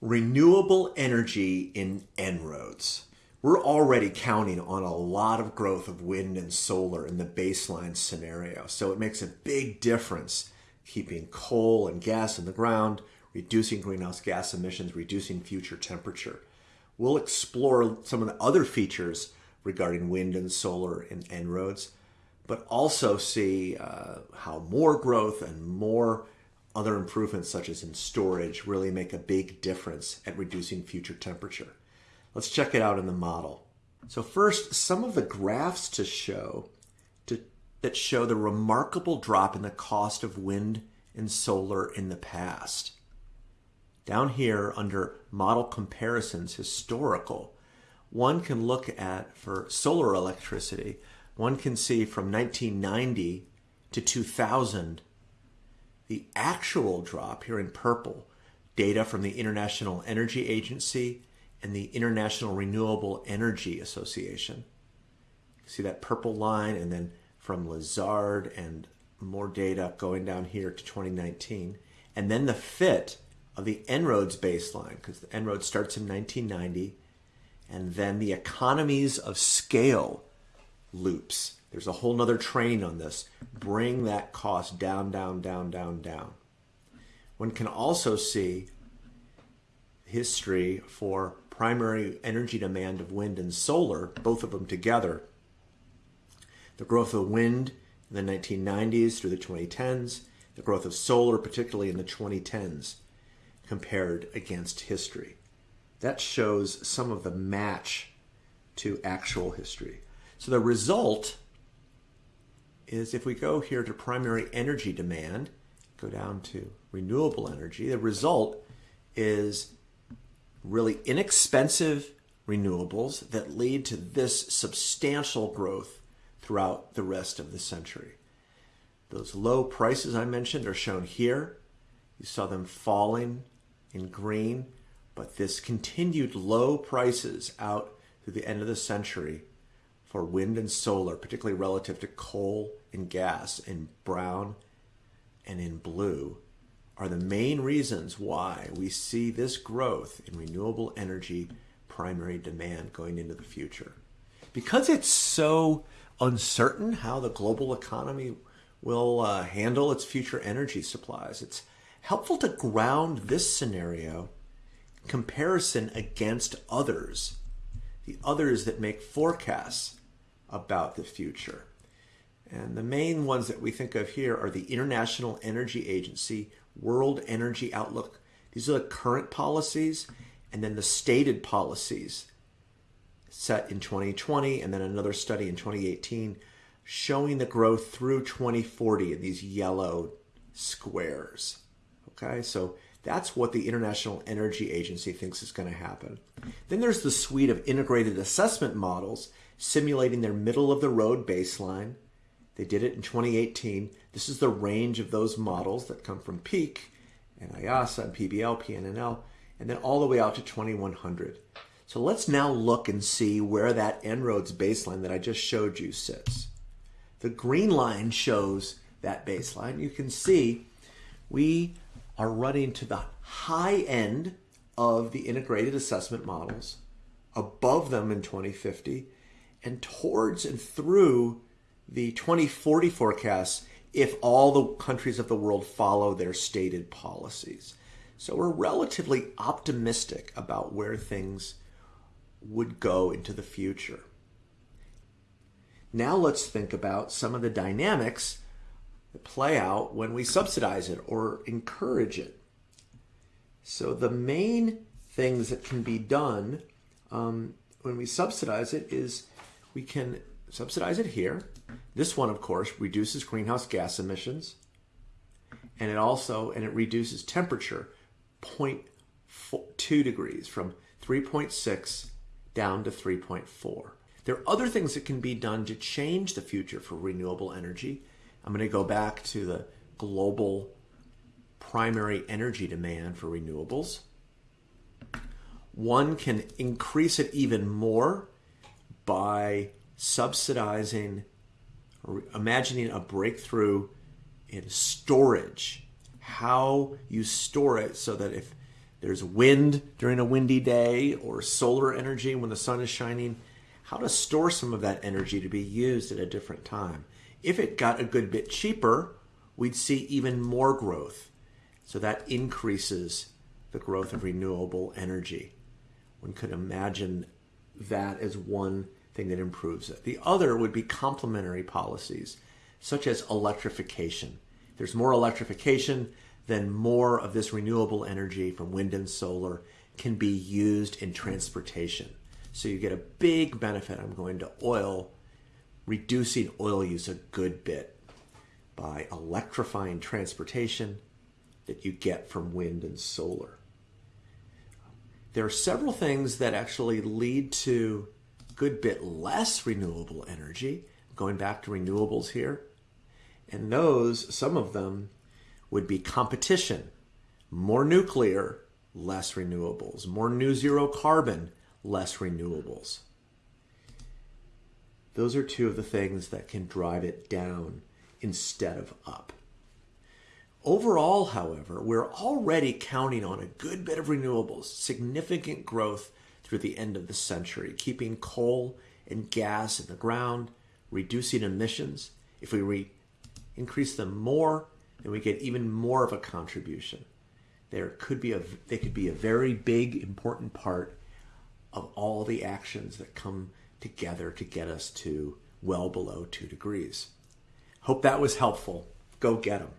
renewable energy in En-ROADS. We're already counting on a lot of growth of wind and solar in the baseline scenario. So it makes a big difference keeping coal and gas in the ground, reducing greenhouse gas emissions, reducing future temperature. We'll explore some of the other features regarding wind and solar in En-ROADS, but also see uh, how more growth and more other improvements such as in storage really make a big difference at reducing future temperature. Let's check it out in the model. So first, some of the graphs to show to, that show the remarkable drop in the cost of wind and solar in the past. Down here under model comparisons historical, one can look at for solar electricity, one can see from 1990 to 2000 the actual drop here in purple, data from the International Energy Agency and the International Renewable Energy Association. See that purple line and then from Lazard and more data going down here to 2019. And then the fit of the En-ROADS baseline, because the En-ROADS starts in 1990, and then the economies of scale loops there's a whole nother train on this. Bring that cost down, down, down, down, down. One can also see history for primary energy demand of wind and solar, both of them together. The growth of wind in the 1990s through the 2010s, the growth of solar, particularly in the 2010s, compared against history. That shows some of the match to actual history. So the result is if we go here to primary energy demand, go down to renewable energy, the result is really inexpensive renewables that lead to this substantial growth throughout the rest of the century. Those low prices I mentioned are shown here. You saw them falling in green, but this continued low prices out through the end of the century for wind and solar, particularly relative to coal and gas in brown and in blue, are the main reasons why we see this growth in renewable energy primary demand going into the future. Because it's so uncertain how the global economy will uh, handle its future energy supplies, it's helpful to ground this scenario comparison against others, the others that make forecasts about the future. And the main ones that we think of here are the International Energy Agency, World Energy Outlook. These are the current policies, and then the stated policies set in 2020, and then another study in 2018 showing the growth through 2040 in these yellow squares. Okay, so that's what the International Energy Agency thinks is going to happen. Then there's the suite of integrated assessment models simulating their middle of the road baseline. They did it in 2018. This is the range of those models that come from Peak and IIASA and PBL, PNNL, and then all the way out to 2100. So let's now look and see where that En-ROADS baseline that I just showed you sits. The green line shows that baseline. You can see we are running to the high end of the integrated assessment models, above them in 2050, and towards and through the 2040 forecasts if all the countries of the world follow their stated policies. So we're relatively optimistic about where things would go into the future. Now let's think about some of the dynamics that play out when we subsidize it or encourage it. So the main things that can be done um, when we subsidize it is we can subsidize it here. This one, of course, reduces greenhouse gas emissions. And it also, and it reduces temperature 0.2 degrees from 3.6 down to 3.4. There are other things that can be done to change the future for renewable energy. I'm going to go back to the global primary energy demand for renewables. One can increase it even more by subsidizing or imagining a breakthrough in storage, how you store it so that if There's wind during a windy day or solar energy when the sun is shining. How to store some of that energy to be used at a different time. If it got a good bit cheaper, we'd see even more growth. So that increases the growth of renewable energy. One could imagine that as one thing that improves it. The other would be complementary policies, such as electrification. There's more electrification, then more of this renewable energy from wind and solar can be used in transportation. So you get a big benefit. I'm going to oil, reducing oil use a good bit by electrifying transportation that you get from wind and solar. There are several things that actually lead to a good bit less renewable energy, going back to renewables here. And those, some of them, would be competition, more nuclear, less renewables, more new zero carbon, less renewables. Those are two of the things that can drive it down instead of up. Overall, however, we're already counting on a good bit of renewables, significant growth through the end of the century, keeping coal and gas in the ground, reducing emissions. If we re- increase them more, then we get even more of a contribution. There could be a they could be a very big important part of all the actions that come together to get us to well below 2 degrees. Hope that was helpful. Go get them.